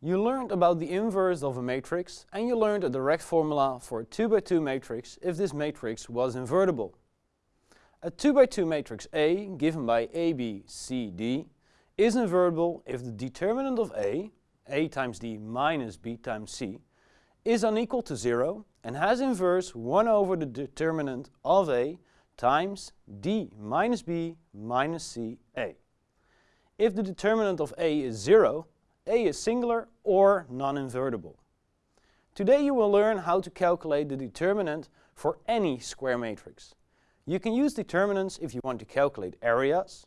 You learned about the inverse of a matrix and you learned a direct formula for a 2 by 2 matrix if this matrix was invertible. A 2 by 2 matrix A, given by A, B, C, D, is invertible if the determinant of A, A times D minus B times C, is unequal to 0 and has inverse 1 over the determinant of A times D minus B minus C A. If the determinant of A is 0, A is singular or non-invertible. Today you will learn how to calculate the determinant for any square matrix. You can use determinants if you want to calculate areas,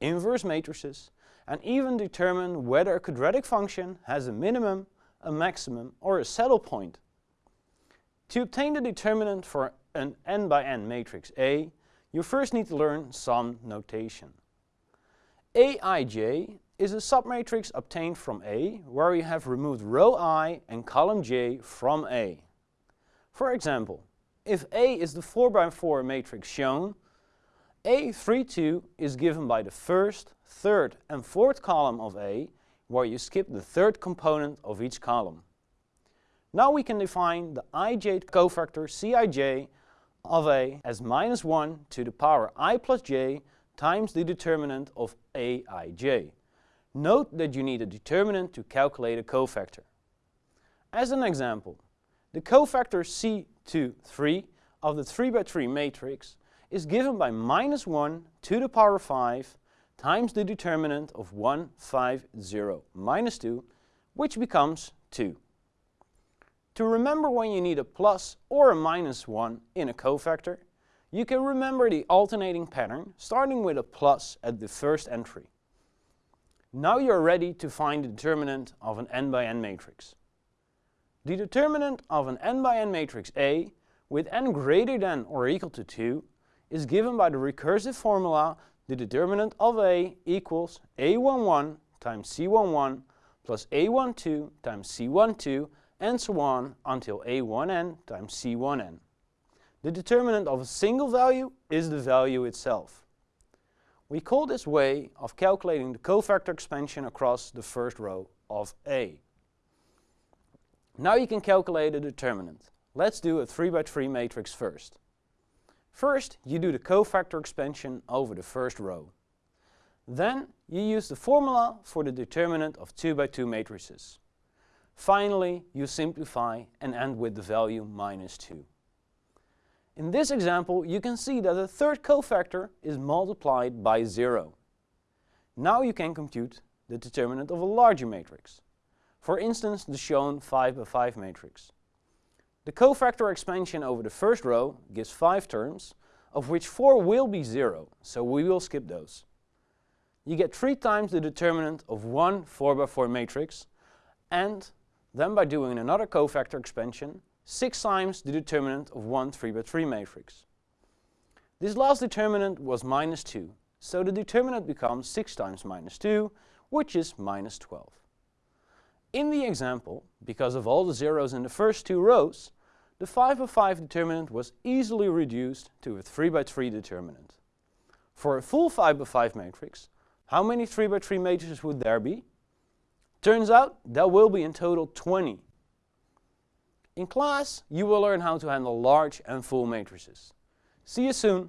inverse matrices, and even determine whether a quadratic function has a minimum, a maximum or a saddle point. To obtain the determinant for an n by n matrix A, you first need to learn some notation. Aij is a submatrix obtained from A where we have removed row i and column j from A. For example, if A is the 4 by 4 matrix shown, A32 is given by the first, third and fourth column of A, where you skip the third component of each column. Now we can define the ij cofactor Cij of A as minus 1 to the power i plus j times the determinant of Aij. Note that you need a determinant to calculate a cofactor. As an example, the cofactor C23 of the 3 by 3 matrix is given by minus 1 to the power 5 times the determinant of 1, 5, 0, minus 2, which becomes 2. To remember when you need a plus or a minus 1 in a cofactor, you can remember the alternating pattern starting with a plus at the first entry. Now you're ready to find the determinant of an n by n matrix. The determinant of an n by n matrix A with n greater than or equal to 2 is given by the recursive formula the determinant of A equals A11 times C11 plus A12 times C12 and so on until A1n times C1n. The determinant of a single value is the value itself. We call this way of calculating the cofactor expansion across the first row of A. Now you can calculate a determinant. Let's do a 3 by 3 matrix first. First, you do the cofactor expansion over the first row. Then, you use the formula for the determinant of 2 by 2 matrices. Finally, you simplify and end with the value minus 2. In this example, you can see that the third cofactor is multiplied by 0. Now you can compute the determinant of a larger matrix. For instance, the shown 5 by 5 matrix. The cofactor expansion over the first row gives 5 terms, of which 4 will be 0, so we will skip those. You get 3 times the determinant of one 4 by 4 matrix, and then by doing another cofactor expansion, 6 times the determinant of one 3 by 3 matrix. This last determinant was minus 2, so the determinant becomes 6 times minus 2, which is minus 12. In the example, because of all the zeros in the first two rows, the 5 by 5 determinant was easily reduced to a 3 by 3 determinant. For a full 5 by 5 matrix, how many 3 by 3 matrices would there be? Turns out there will be in total 20. In class, you will learn how to handle large and full matrices. See you soon!